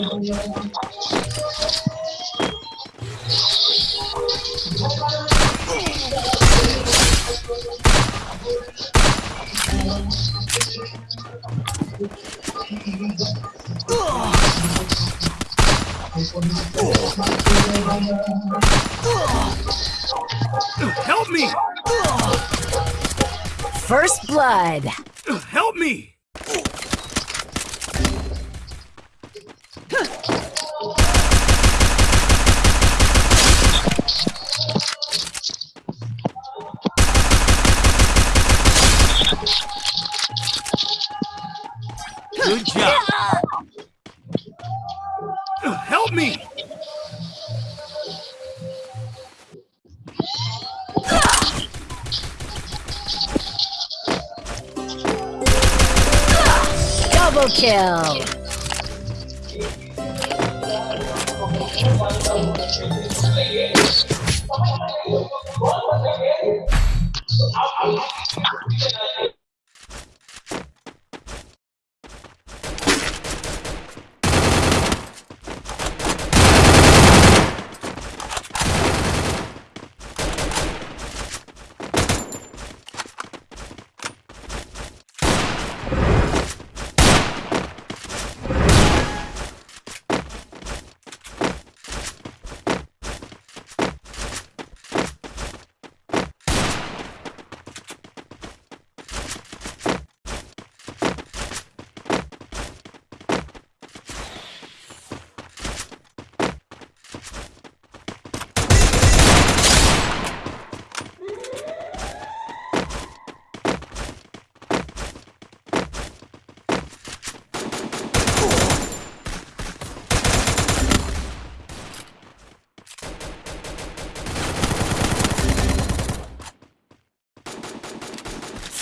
Help me! First blood. Help me!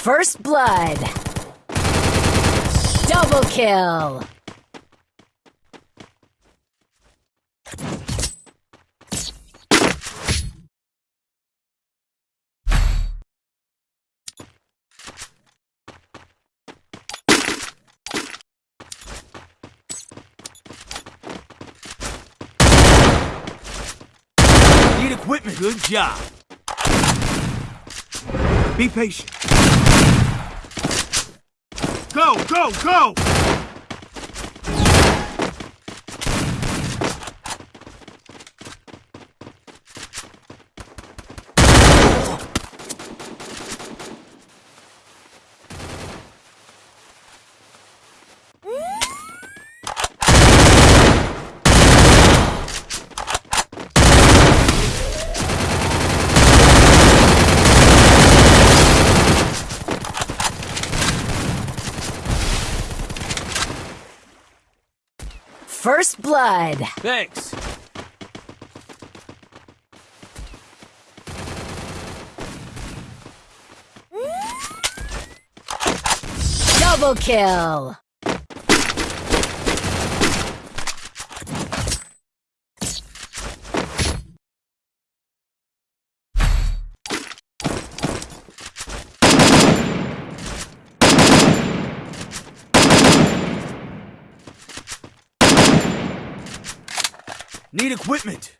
First blood. Double kill. Need equipment. Good job. Be patient. Go, go, go! First blood. Thanks. Double kill. Need equipment.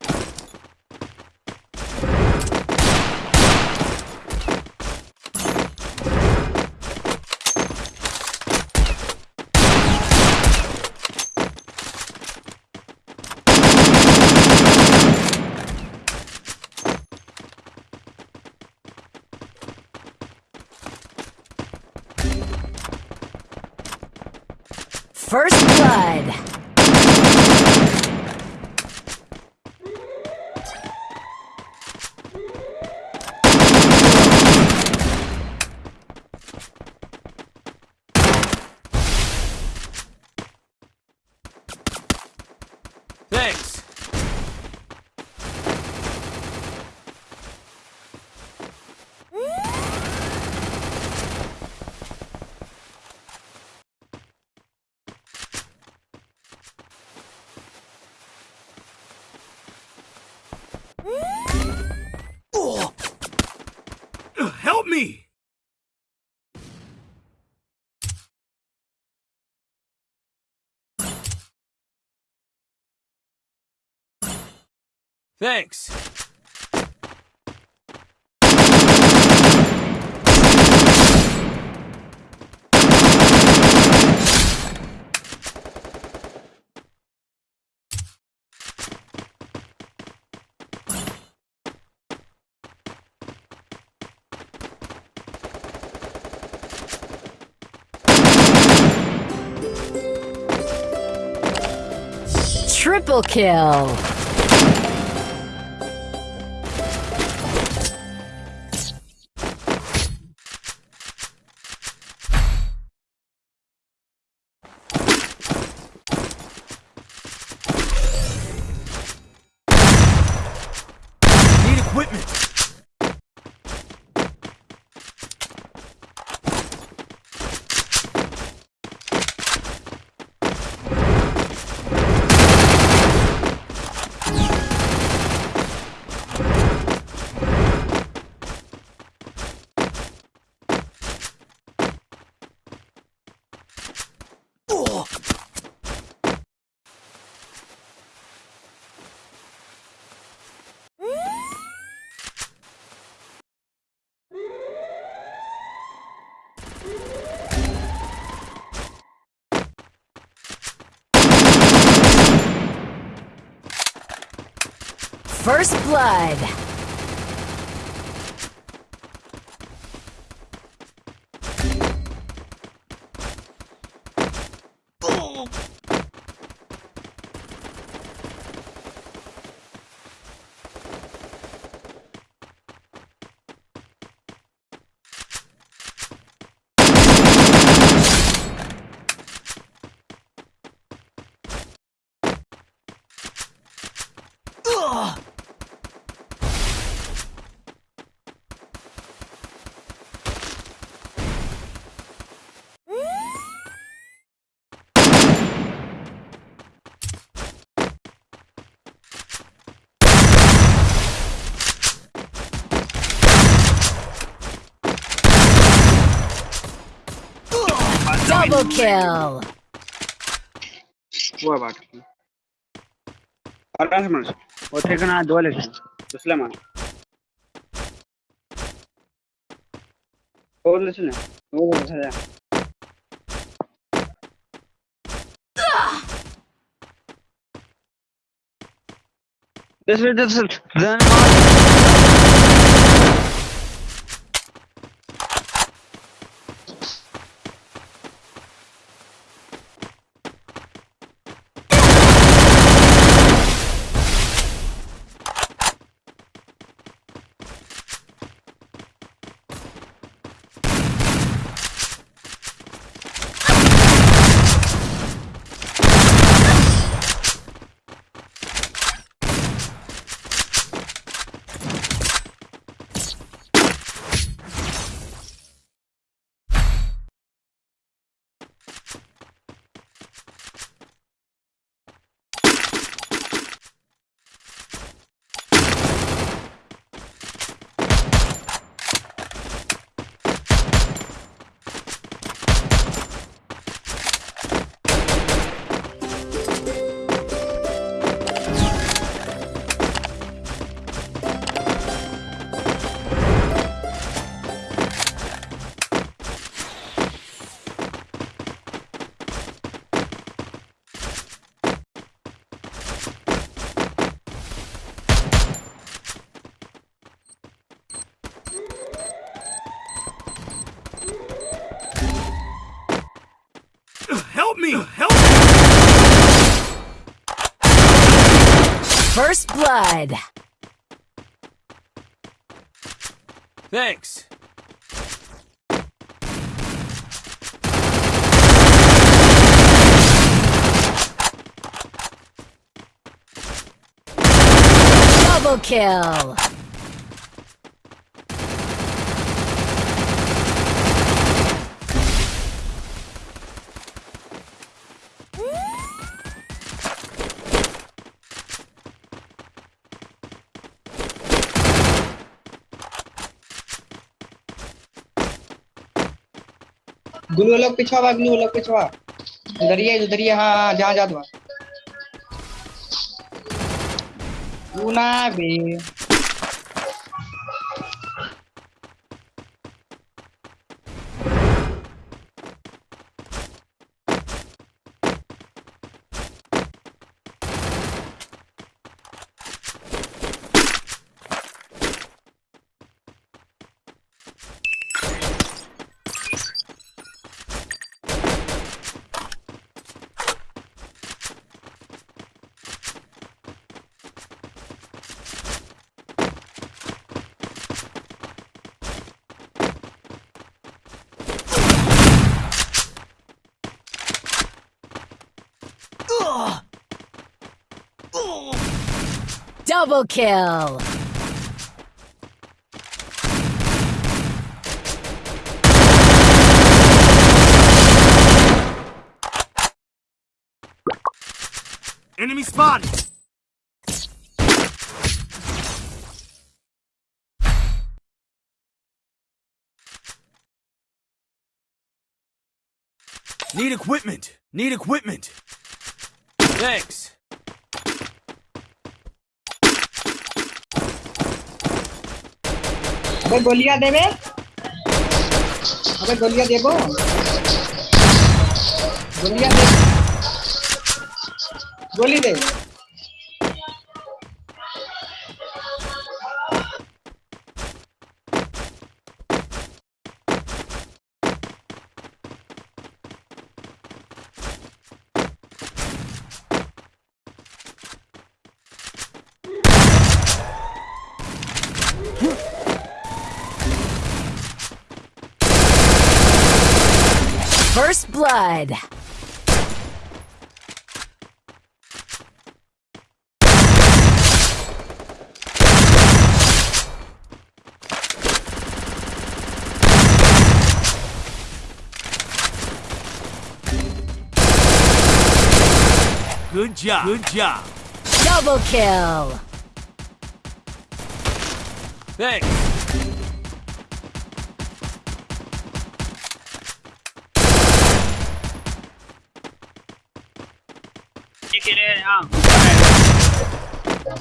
First blood. Help me! Thanks. Kill. First blood. Double kill. هو بعد خلاص ماشي قلت لك أنا عاد ولا شيء تسلم أنا هو اللي سلم هو اللي سلم This is the Blood. Thanks. Double kill. Glue अलग पिछवा बा glue अलग पिछवा। उधर ही उधर ही, है हाँ जहाँ जा दो กูห Double kill. Enemy spotted! Need equipment! Need equipment! Thanks! अबे गोलियाँ देबे अबे गोलियाँ देबो गोलियाँ दे। गोली दे। First blood. Good job! Good job! Double kill. Thanks!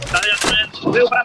Está na frente, deu para